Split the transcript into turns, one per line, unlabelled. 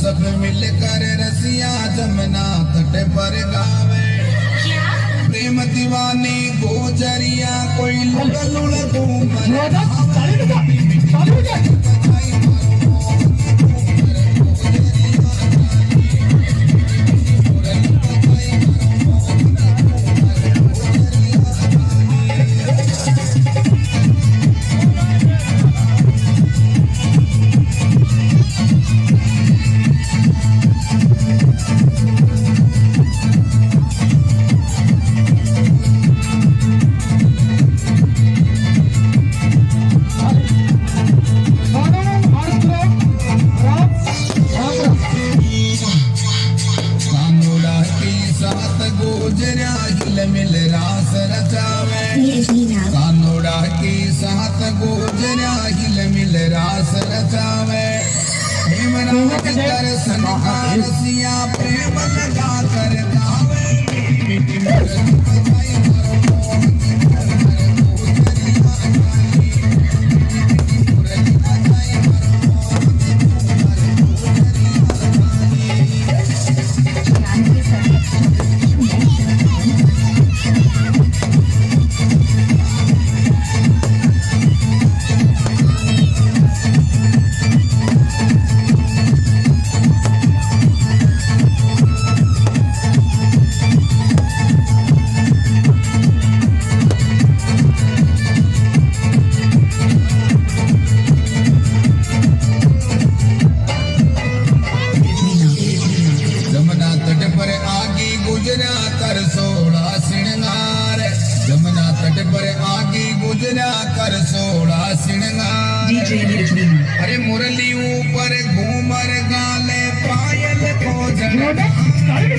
सब मिलकर रसिया जमुना तट पर गावे। प्रेम दीवानी गोजरिया कोई लुड़ लुड़ घूम कानूड़ा की साथ गोजरा हिल मिल रास रचावे। हेमराज दर्शन का रसिया प्रेम गुजरा कर सोड़ा सिंगार जमुना तट पर आगे गुजरा कर सोड़ा सिंगार अरे मुरली ऊपर घूमर गाले पायल को जड़